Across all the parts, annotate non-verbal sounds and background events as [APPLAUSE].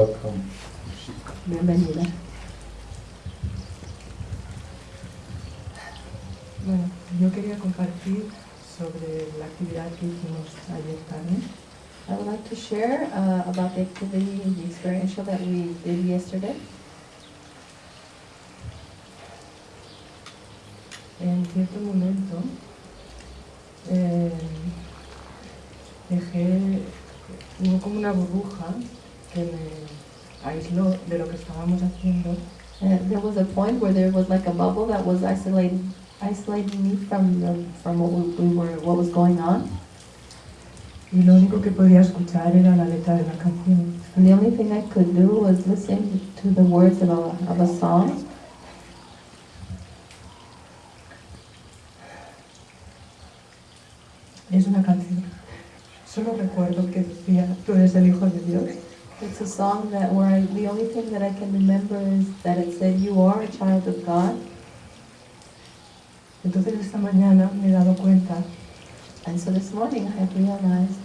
Welcome. Bienvenida. Bueno, yo quería compartir sobre la actividad que hicimos ayer tarde. I would like to share uh, about the activity, the experiential that we did yesterday. En cierto momento eh, dejé, hubo como una burbuja que me aisló de lo que estábamos haciendo Uh, there was a point where there was like a bubble that was isolating, isolating me from the, from what we, we were, what was going on. y lo único que podía escuchar era la letra de la canción. And the only thing I could do was listen to the words of a, of a song. Es una canción. Solo recuerdo que decía, tú eres el Hijo de Dios. It's a song that where I, the only thing that I can remember is that it said, "You are a child of God." Entonces esta mañana me he dado cuenta And so this morning I have realized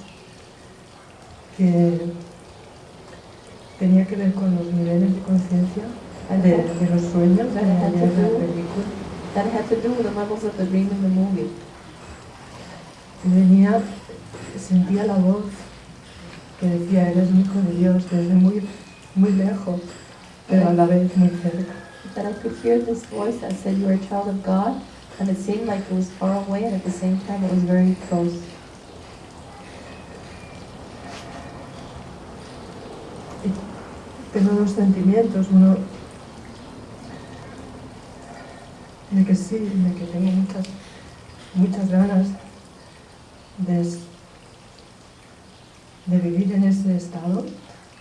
que tenía que ver con los niveles de conciencia de, de los sueños de la do- película. that had to do with the levels of the dream in the movie. Venía, sentía la voz que decía, eres un hijo de Dios, desde muy, muy lejos, pero a la vez muy cerca. That I could hear this voice that said, "You are a child of God," and it seemed like it was far away, and at the same time it was very close. Tengo dos sentimientos, uno de que sí, de que tengo muchas, muchas ganas de, s- de vivir en ese estado,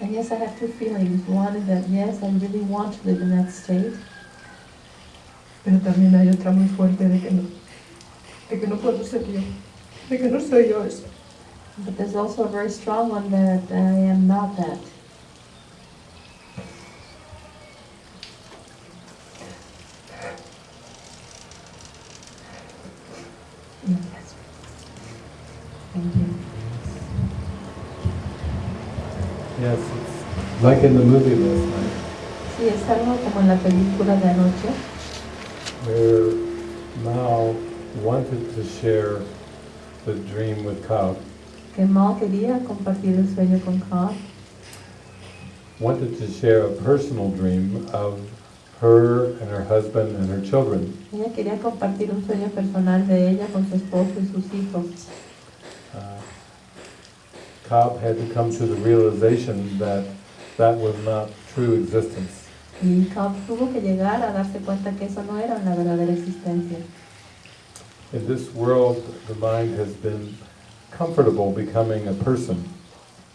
And yes, I have two feelings. One is that yes, I really want to live in that state, pero también hay otra muy fuerte de que no, de que no puedo ser yo, de que no soy yo eso. but there's also a very strong one that I am not that. Thank you. Yes, it's like in the movie last night, Sí, es algo como en la película de anoche. where Mao wanted to share the dream with Cobb, que Mal quería compartir el sueño con Carl, wanted to share a personal dream of her and her husband and her children. ella quería compartir un sueño personal de ella con su esposo y sus hijos. Cobb had to come to the realization that that was not true existence. Y Carl tuvo que llegar a darse cuenta que eso no era una verdadera existencia. In this world, the mind has been comfortable becoming a person.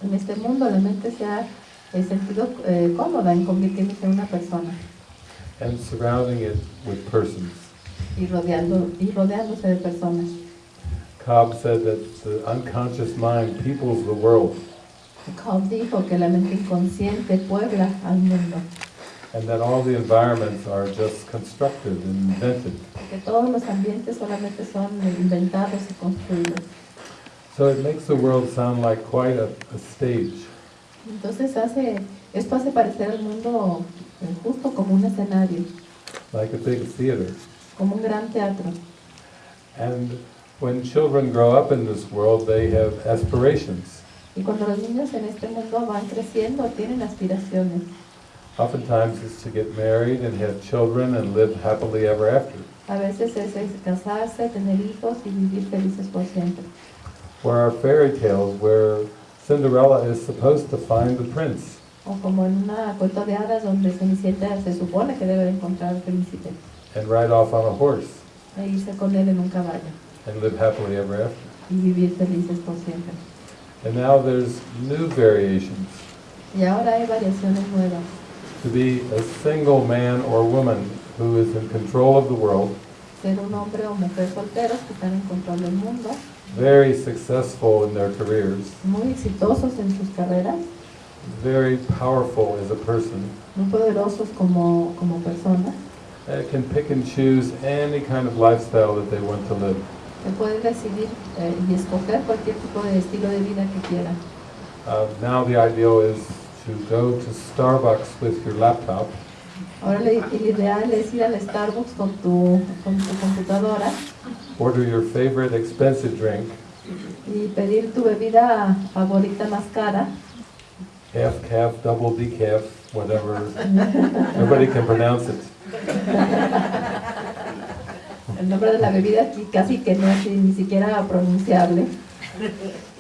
En este mundo la mente se ha eh, sentido eh, cómoda en convertirse en una persona and surrounding it with persons. y, rodeando, y rodeándose de personas. Cobb said that the unconscious mind peoples the world, Cobb dijo que la mente inconsciente puebla al mundo, and that all the environments are just constructed and invented. que todos los ambientes solamente son inventados y construidos. So it makes the world sound like quite a, a stage. Entonces hace, esto hace parecer al mundo eh, justo como un escenario, like a big theater. como un gran teatro. And when children grow up in this world, they have aspirations. Y cuando los niños en este mundo van creciendo, tienen aspiraciones. Oftentimes it's to get married and have children and live happily ever after. A veces es, casarse, tener hijos y vivir felices por siempre. Where our fairy tales where Cinderella is supposed to find the prince. O como en una cuento de hadas donde Cenicienta se supone que debe encontrar al príncipe and ride off on a horse e irse con él en un caballo and live happily ever after. y vivir felices por siempre. And now there's new variations. Y ahora hay variaciones nuevas. To be a single man or woman who is in control of the world, Ser un hombre o mujer solteros que están en control del mundo, very successful in their careers, muy exitosos en sus carreras, very powerful as a person, muy poderosos como, como uh, can pick and choose any kind of lifestyle that they want to live. Pueden decidir eh, y escoger cualquier tipo de estilo de vida que quieran. Uh, now the ideal is to go to Starbucks with your laptop Ahora el ideal es ir al Starbucks con tu, con tu computadora order your favorite expensive drink, y pedir tu bebida favorita más cara, half calf, double decaf, whatever. Nobody can pronounce it. [LAUGHS] el nombre de la bebida casi que no es ni siquiera pronunciable.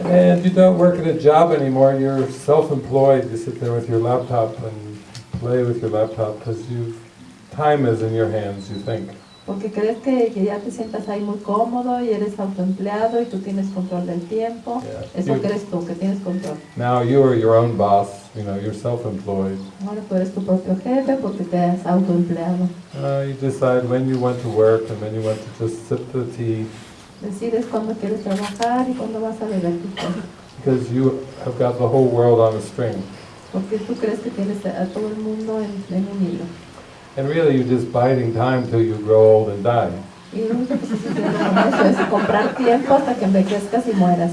And you don't work at a job anymore, you're self-employed, you sit there with your laptop and play with your laptop because you, time is in your hands, you think. Porque crees que, que ya te sientas ahí muy cómodo y eres autoempleado y tú tienes control del tiempo. Yeah. Eso You- crees tú, que tienes control. Now you are your own boss, you know, you're self-employed. Ahora tú eres tu propio jefe porque te has autoempleado. Uh, you decide when you want to work and when you want to just sip the tea Decides cuándo quieres trabajar y cuándo vas a beber tu té. because you have got the whole world on a string. Porque tú crees que tienes a todo el mundo en, en un hilo. And really you're just biding time till you grow old and die. Y lo único que estás haciendo con eso es comprar tiempo hasta que envejezcas y mueras.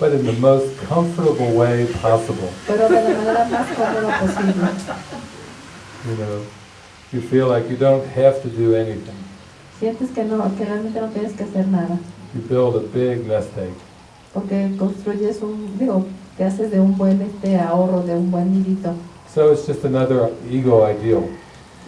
But in the most comfortable way possible. Pero de la manera más cómoda posible. You know, you feel like you don't have to do anything. Sientes que no, que realmente no tienes que hacer nada. You build a big nest egg. Porque construyes un, digo, te haces de un buen este ahorro, de un buen nidito. So it's just another ego ideal.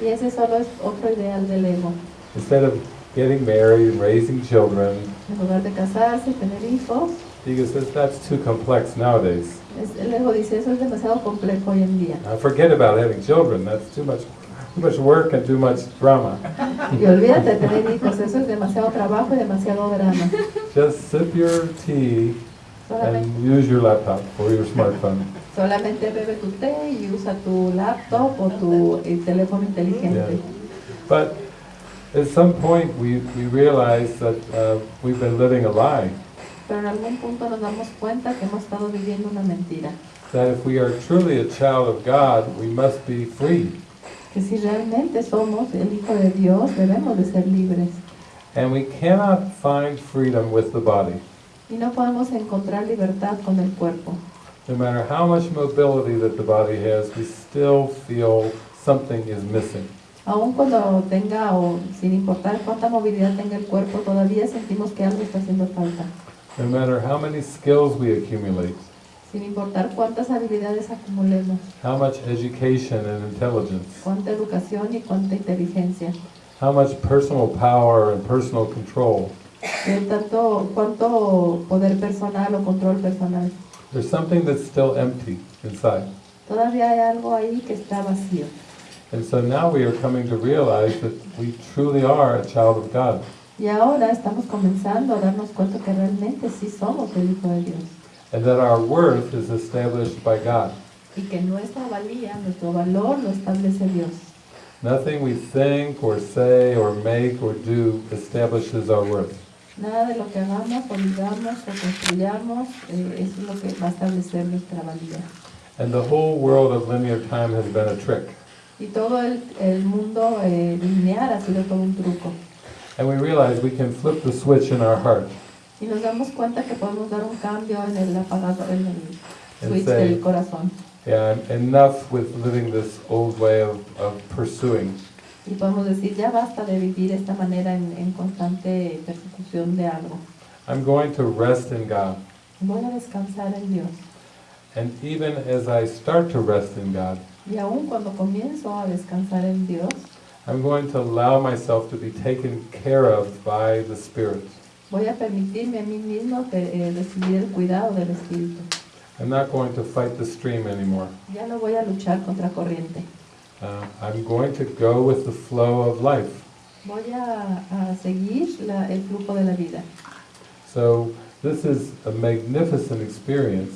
Y ese solo es otro ideal del ego. Instead of getting married and raising children, En lugar de casarse, tener hijos, ego says that's too complex nowadays. es- el ego dice, eso es demasiado complejo hoy en día. Now forget about having children. That's too much, too much work and too much drama. Y olvídate de tener hijos, eso es demasiado trabajo y demasiado drama. Just sip your tea and use your laptop or your smartphone. [LAUGHS] solamente bebe tu té y usa tu laptop o tu eh, teléfono inteligente. But at some point, we, we realize that uh, we've been living a lie. Pero en algún punto nos damos cuenta que hemos estado viviendo una mentira. That if we are truly a child of God, we must be free. Que si realmente somos el Hijo de Dios, debemos de ser libres. And we cannot find freedom with the body. Y no podemos encontrar libertad con el cuerpo. No matter how much mobility that the body has, we still feel something is missing. Aun cuando tenga o sin importar cuánta movilidad tenga el cuerpo, todavía sentimos que algo está haciendo falta. No matter how many skills we accumulate, Sin importar cuántas habilidades acumulemos, how much education and intelligence, cuánta educación y cuánta inteligencia, how much personal power and personal control, tanto, cuánto poder personal o control personal. there's something that's still empty inside. Todavía hay algo ahí que está vacío. And so now we are coming to realize that we truly are a child of God. Y ahora estamos comenzando a darnos cuenta que realmente sí somos el Hijo de Dios. and that our worth is established by God. Y que nuestra valía, nuestro valor lo establece Dios. Nothing we think or say or make or do establishes our worth. Nada de lo que hagamos o digamos o construyamos, eh, es lo que va a establecer nuestra valía. And the whole world of linear time has been a trick. Y todo el, el mundo eh, lineal ha sido todo un truco. And we realize we can flip the switch in our heart Y nos damos cuenta que podemos dar un cambio en el apagador, en el switch say, del corazón. yeah, enough with living this old way of, of pursuing. Y podemos decir, ya basta de vivir esta manera en, en constante persecución de algo. I'm going to rest in God. Voy a descansar en Dios. And even as I start to rest in God, Y aún cuando comienzo a descansar en Dios, I'm going to allow myself to be taken care of by the Spirit. voy a permitirme a mí mismo que, eh, recibir el cuidado del Espíritu. I'm not going to fight the stream anymore. Ya no voy a luchar contra corriente. Uh, I'm going to go with the flow of life. Voy a, a seguir la- el flujo de la vida. So this is a magnificent experience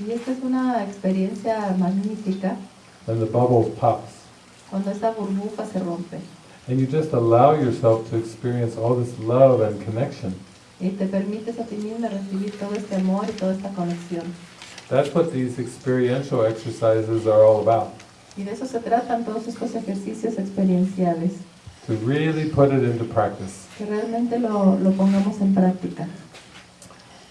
Y esta es una experiencia magnífica when the bubble pops. cuando esta burbuja se rompe And you just allow yourself to experience all this love and connection. y te permites a ti mismo recibir todo este amor y toda esta conexión. That's what these experiential exercises are all about. Y de eso se tratan todos estos ejercicios experienciales, To really put it into practice. que realmente lo, lo pongamos en práctica.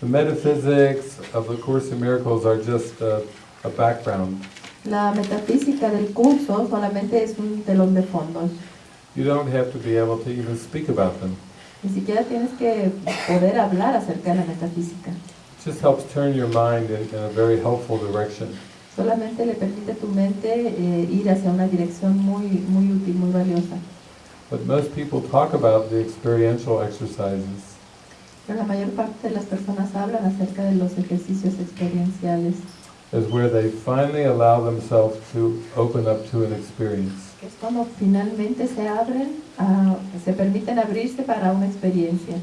The metaphysics of the Course in Miracles are just a, a background. La metafísica del curso solamente es un telón de fondo. You don't have to be able to even speak about them. Ni siquiera tienes que poder hablar acerca de la metafísica. It just helps turn your mind in, in a very helpful direction. Solamente le permite a tu mente eh, ir hacia una dirección muy, muy útil, muy valiosa. But most people talk about the experiential exercises. Pero la mayor parte de las personas hablan acerca de los ejercicios experienciales, is where they finally allow themselves to open up to an experience. es cuando finalmente se abren, a- se permiten abrirse para una experiencia.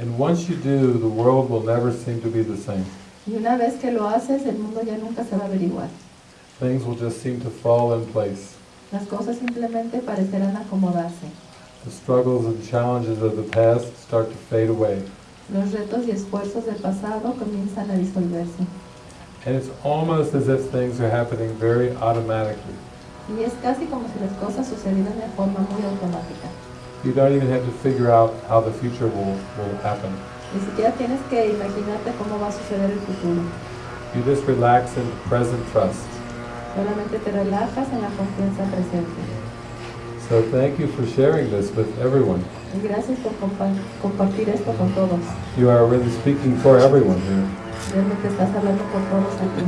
And once you do, the world will never seem to be the same. Y una vez que lo haces, el mundo ya nunca se va a averiguar. Things will just seem to fall in place. Las cosas simplemente parecerán acomodarse. The struggles and challenges of the past start to fade away. Los retos y esfuerzos del pasado comienzan a disolverse. And it's almost as if things are happening very automatically. Y es casi como si las cosas sucedieran de forma muy automática. You don't even have to figure out how the future will, will happen. Ni siquiera tienes que imaginarte cómo va a suceder el futuro. You just relax in present trust. Solamente te relajas en la confianza presente. So thank you for sharing this with everyone. Y gracias por compa- compartir esto con todos. You are really speaking for everyone here. Realmente estás hablando por todos aquí.